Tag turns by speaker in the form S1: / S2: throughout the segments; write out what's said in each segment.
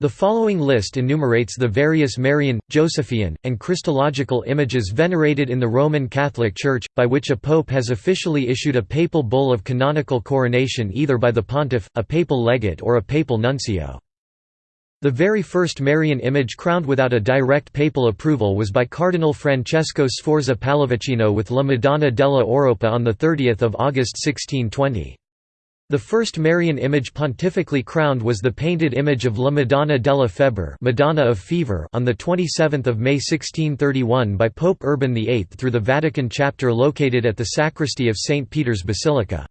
S1: The following list enumerates the various Marian, Josephian, and Christological images venerated in the Roman Catholic Church, by which a pope has officially issued a papal bull of canonical coronation either by the pontiff, a papal legate or a papal nuncio. The very first Marian image crowned without a direct papal approval was by Cardinal Francesco Sforza Pallavicino with La Madonna della Oropa on 30 August 1620. The first Marian image pontifically crowned was the painted image of La Madonna della Febbre Madonna of Fever on 27 May 1631 by Pope Urban VIII through the Vatican chapter located at the sacristy of St. Peter's Basilica.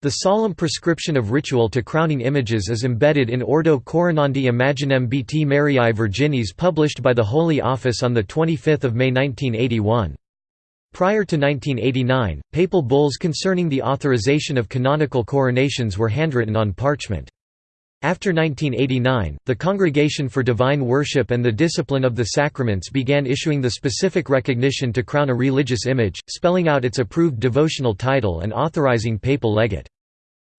S1: The solemn prescription of ritual to crowning images is embedded in Ordo Coronandi Imaginem Beati Mariae Virginis published by the Holy Office on 25 May 1981. Prior to 1989, papal bulls concerning the authorization of canonical coronations were handwritten on parchment. After 1989, the Congregation for Divine Worship and the Discipline of the Sacraments began issuing the specific recognition to crown a religious image, spelling out its approved devotional title and authorizing papal legate.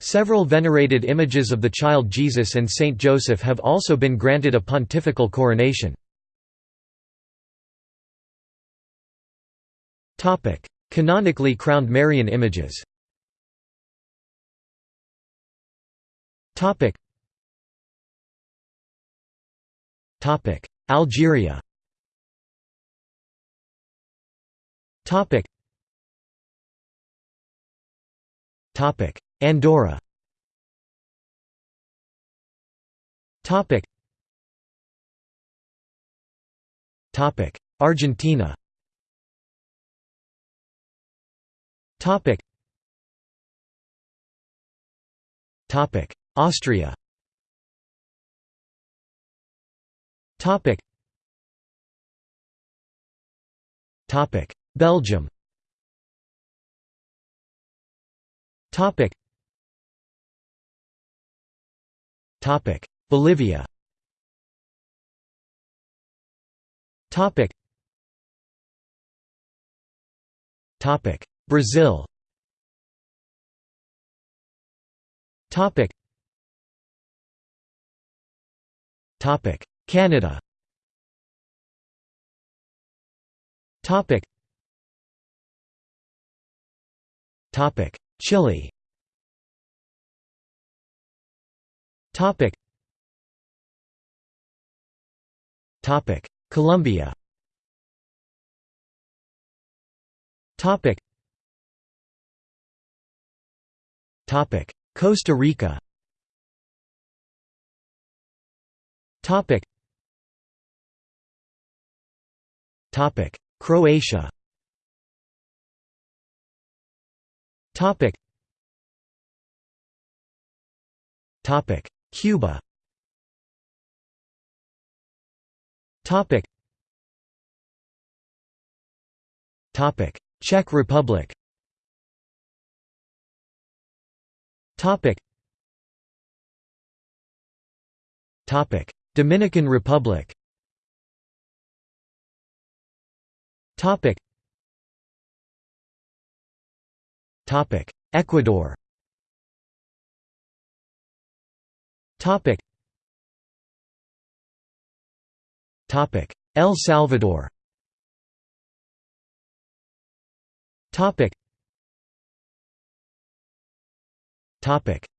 S1: Several venerated images of the child Jesus and Saint Joseph have also been granted a pontifical coronation. Canonically crowned Marian images. Topic. Topic: Algeria. Topic. Topic: Andorra. Topic. Topic: Argentina. Topic. Topic. Austria. Topic. Topic. Belgium. Topic. Topic. Bolivia. Topic. Topic. Brazil. Topic. Topic. Canada. Topic. Topic. Chile. Topic. Topic. Colombia Costa Rica. Croatia. Cuba. Czech Republic. Topic. Topic. Dominican Republic. Topic. Topic. Ecuador. Topic. Topic. El Salvador. Topic.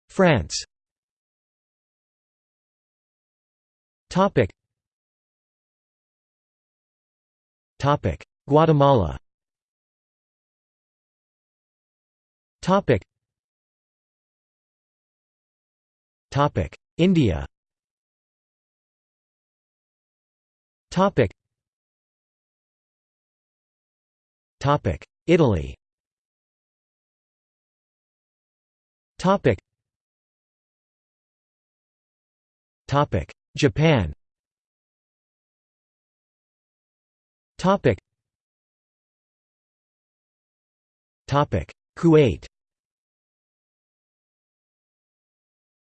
S1: France. Guatemala. India. Topic. Topic: Italy. Topic. Topic. Japan. Topic. Topic. Kuwait.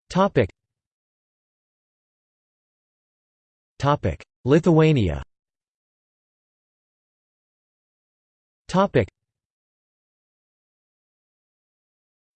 S1: Topic. Topic. Lithuania. Topic.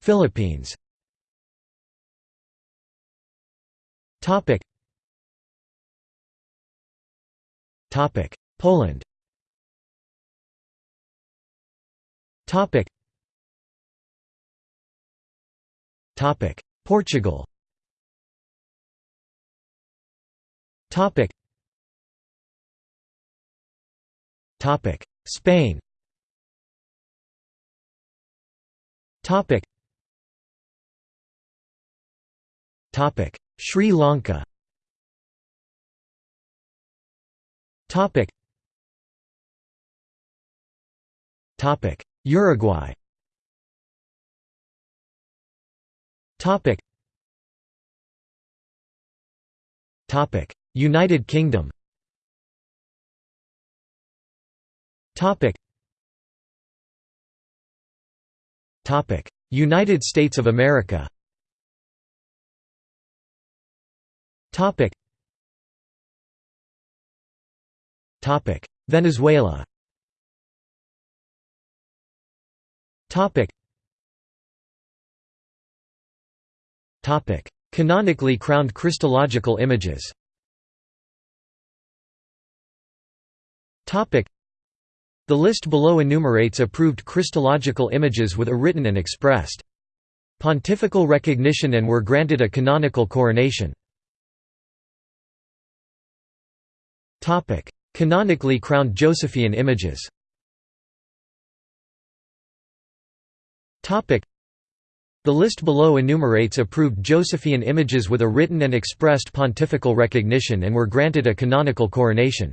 S1: Philippines Topic. Topic. Poland. Topic. Topic. Portugal. Topic. Topic. Spain. Topic. Topic. Sri Lanka. Topic. Topic. Uruguay. Topic. Topic. United Kingdom Topic Topic United States of America Topic. Topic. Venezuela. Topic. Topic. Canonically crowned Christological images. Topic. The list below enumerates approved Christological images with a written and expressed pontifical recognition and were granted a canonical coronation. Canonically crowned Josephian images. The list below enumerates approved Josephian images with a written and expressed pontifical recognition and were granted a canonical coronation.